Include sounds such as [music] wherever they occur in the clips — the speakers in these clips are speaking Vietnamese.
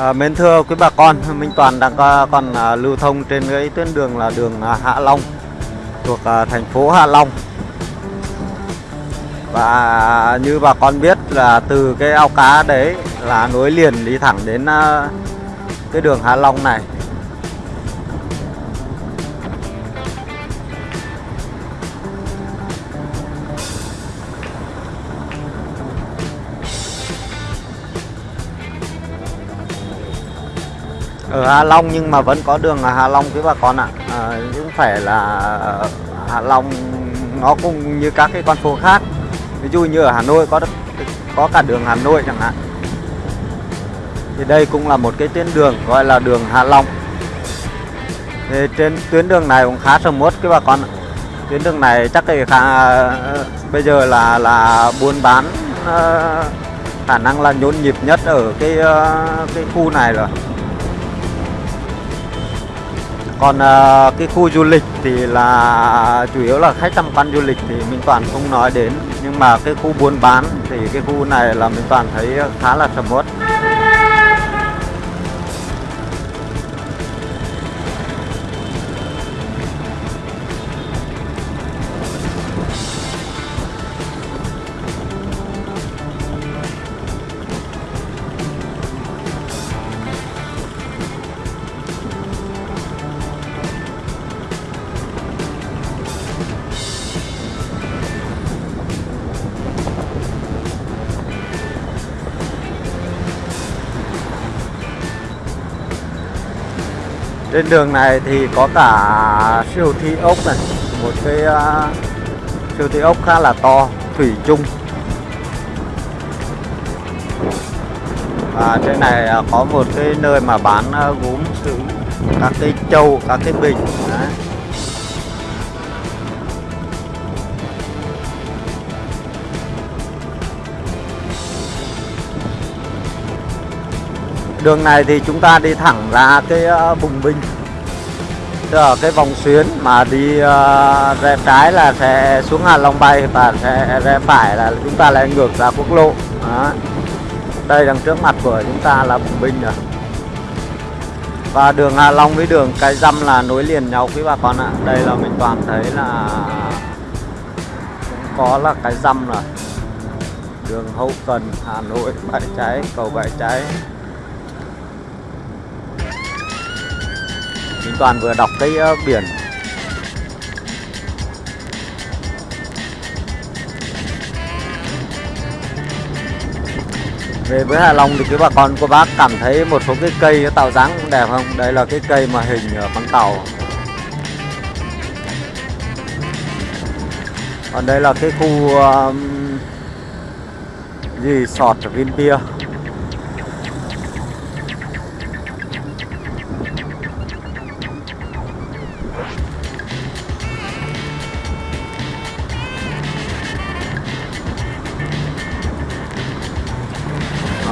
À, mến thưa quý bà con, Minh Toàn đang có, còn à, lưu thông trên cái tuyến đường là đường à, Hạ Long thuộc à, thành phố Hạ Long. Và như bà con biết là từ cái ao cá đấy là nối liền đi thẳng đến à, cái đường Hạ Long này. Ở Hạ Long nhưng mà vẫn có đường Hà Hạ Long quý bà con ạ. À, cũng phải là ờ, Hạ Long nó cũng như các cái con phố khác. Ví dụ như ở Hà Nội có có cả đường Hà Nội chẳng hạn. Thì đây cũng là một cái tuyến đường gọi là đường Hạ Long. Thì trên tuyến đường này cũng khá sầm uất các bà con ạ. Tuyến đường này chắc thì khá ờ, bây giờ là là buôn bán ờ, khả năng là nhộn nhịp nhất ở cái cái khu này rồi còn uh, cái khu du lịch thì là chủ yếu là khách tham quan du lịch thì mình toàn không nói đến. Nhưng mà cái khu buôn bán thì cái khu này là mình toàn thấy khá là sầm uất. Trên đường này thì có cả siêu thị ốc này một cái uh, siêu thị ốc khá là to thủy chung. Và trên này uh, có một cái nơi mà bán uh, gốm sứ các cái châu các cái bình. Đường này thì chúng ta đi thẳng ra cái ờ, vùng bùng binh ở cái vòng xuyến mà đi ờ, uh, rẽ trái là sẽ xuống Hà Long bay và sẽ rẽ phải là chúng ta lại ngược ra quốc lộ. Đó. đây đằng trước mặt của chúng ta là bùng binh rồi. Và đường Hà Long với đường Cái Dăm là nối liền nhau quý bà con ạ. Đây là mình toàn thấy là cũng có là Cái Dăm rồi. Đường Hậu Cần Hà Nội bãi cháy cầu bãi cháy. Minh Toàn vừa đọc cái uh, biển. Về với Hạ Long thì quý bà con cô bác cảm thấy một số cái cây nó tạo dáng cũng đẹp không? Đây là cái cây mà hình ở con tàu. Còn đây là cái khu uh, gì sọt ở bia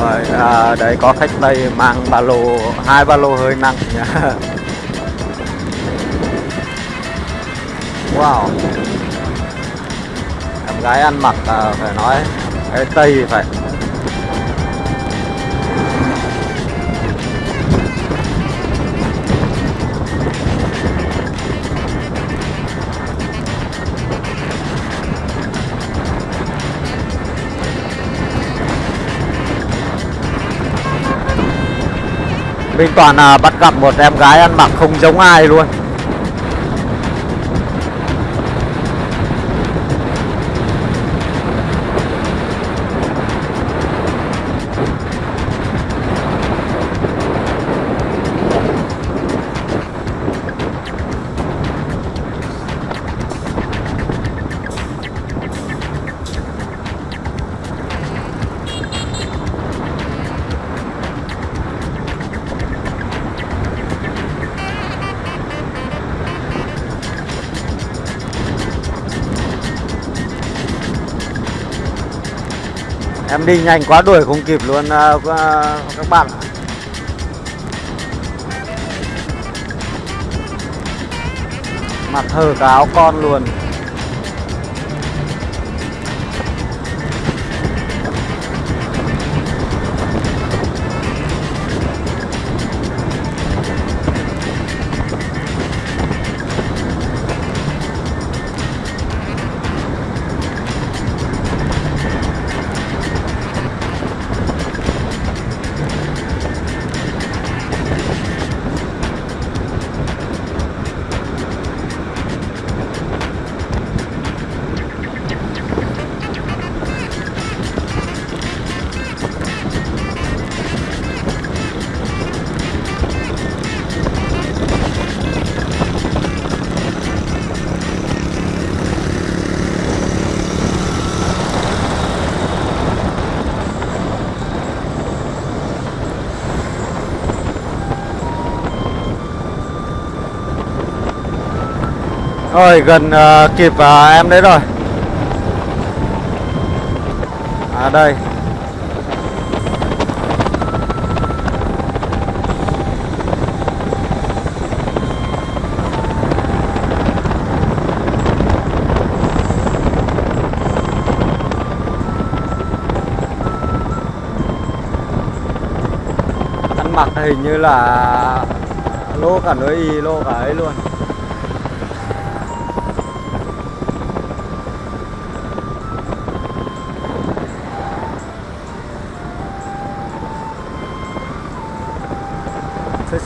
rồi à, đấy có khách tây mang ba lô hai ba lô hơi nặng nhá [laughs] wow. Em gái ăn mặc à, phải nói cái tây phải. Mình Toàn à, bắt gặp một em gái ăn mặc không giống ai luôn. Em đi nhanh quá đuổi không kịp luôn uh, các bạn Mặt hờ cả áo con luôn. Rồi gần uh, kịp uh, em đấy rồi. À đây. Ăn mặc hình như là lô cả nơi y lô cả ấy luôn.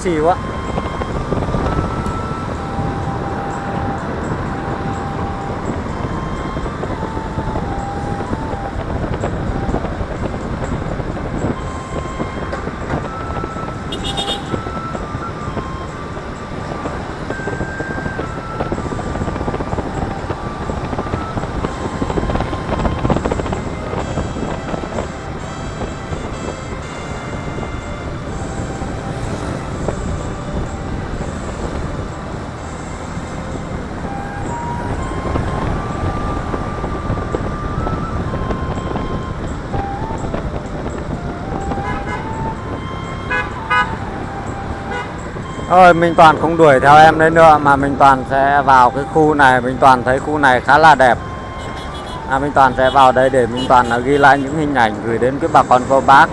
Sexy quá Thôi Minh Toàn không đuổi theo em đấy nữa mà Minh Toàn sẽ vào cái khu này. Minh Toàn thấy khu này khá là đẹp. À, Minh Toàn sẽ vào đây để Minh Toàn là ghi lại những hình ảnh gửi đến cái bà con cô bác.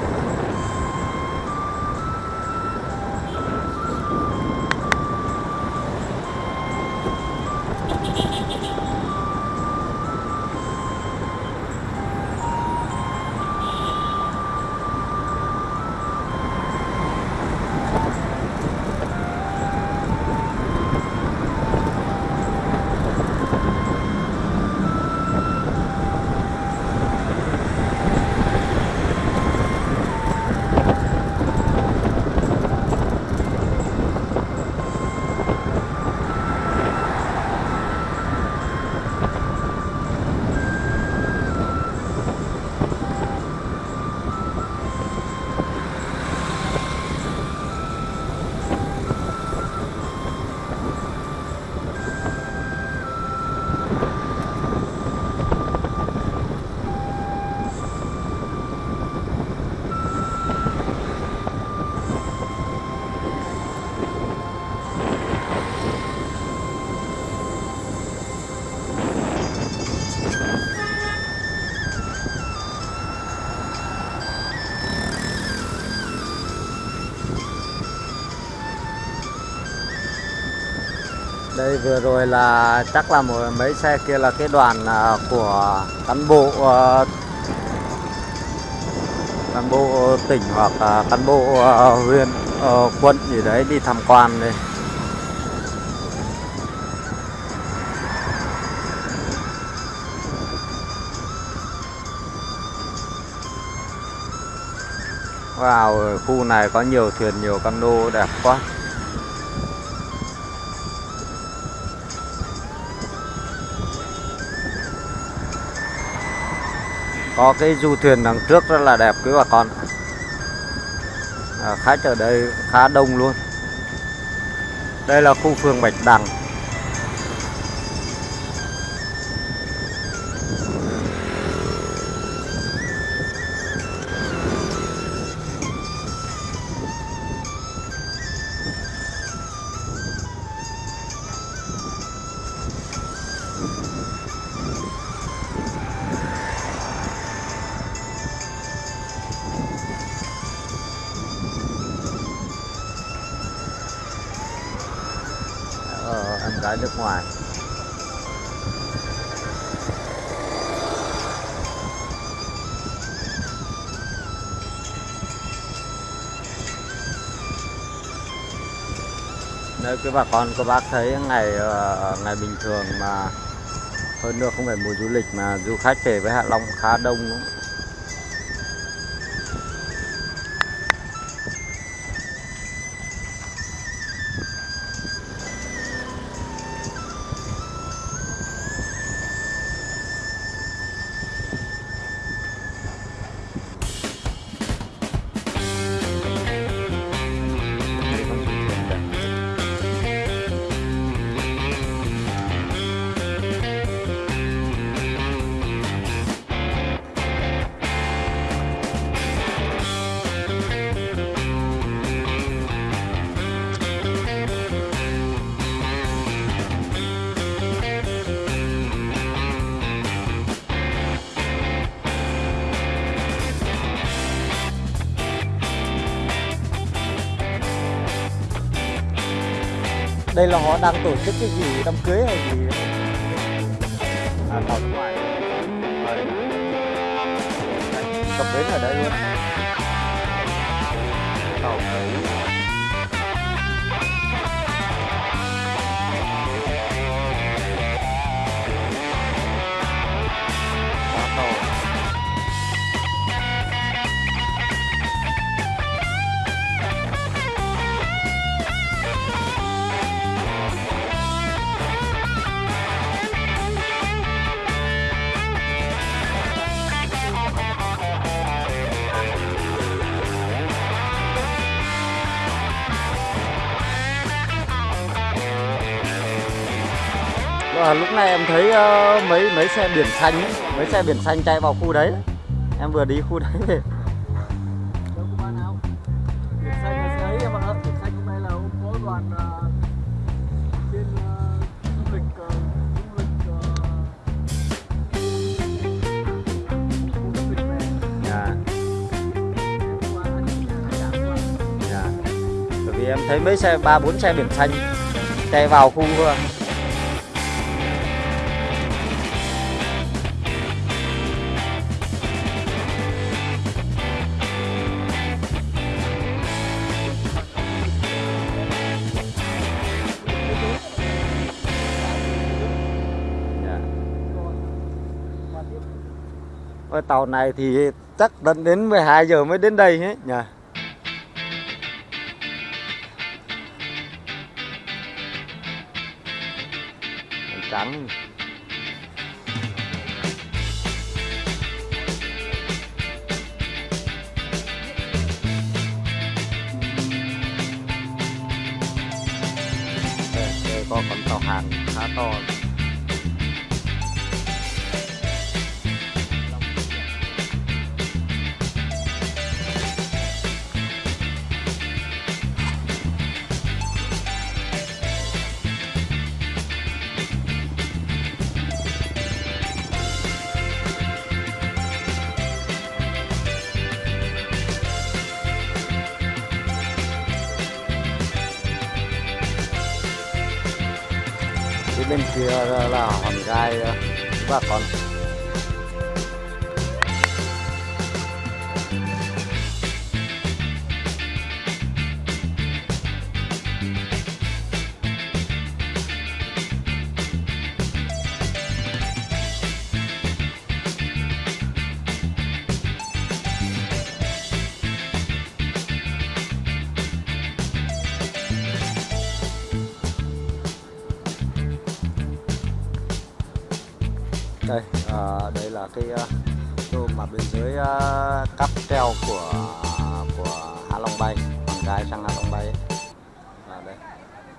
Vừa rồi là chắc là một mấy xe kia là cái đoàn à, của cán bộ à, cán bộ tỉnh hoặc cán bộ à, huyện ờ, quận gì đấy đi tham quan đây. Wow, khu này có nhiều thuyền, nhiều cano đẹp quá. Có cái du thuyền đằng trước rất là đẹp quý bà con. À, khách ở đây khá đông luôn. Đây là khu phường Bạch Đằng. Ngoài Nếu quý bà con, các bác thấy ngày ờ, ngày bình thường mà hơn nữa không phải mùa du lịch mà du khách về với Hạ Long khá đông đúng không? Đây là họ đang tổ chức cái gì đám cưới hay gì? À, tàu nước ngoài. Cập bến ở đây luôn. Tàu đấy Và lúc này em thấy ờ, mấy mấy xe biển xanh ấy, mấy xe biển xanh chạy vào khu đấy. Em vừa đi khu đấy về. À, à, à, à, em thấy mấy xe ba bốn xe biển xanh chạy vào khu Ôi, tàu này thì chắc tận đến 12 giờ mới đến đây nhé nhỉ. Trắng. Có con tàu hàng khá to. Bên kia là, hòn gai và con đây à, đây là cái ờ, chỗ mà bên dưới ờ, cáp treo của của Hạ Long Bay bằng gai sang Hạ Long Bay ấy. Đây.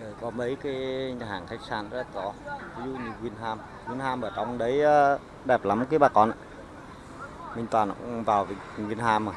Đây có mấy cái nhà hàng khách sạn rất to ví dụ như Vinham Vinham ở trong đấy ờ, đẹp lắm cái bà con ạ. Minh Toàn cũng vào Vinham mà.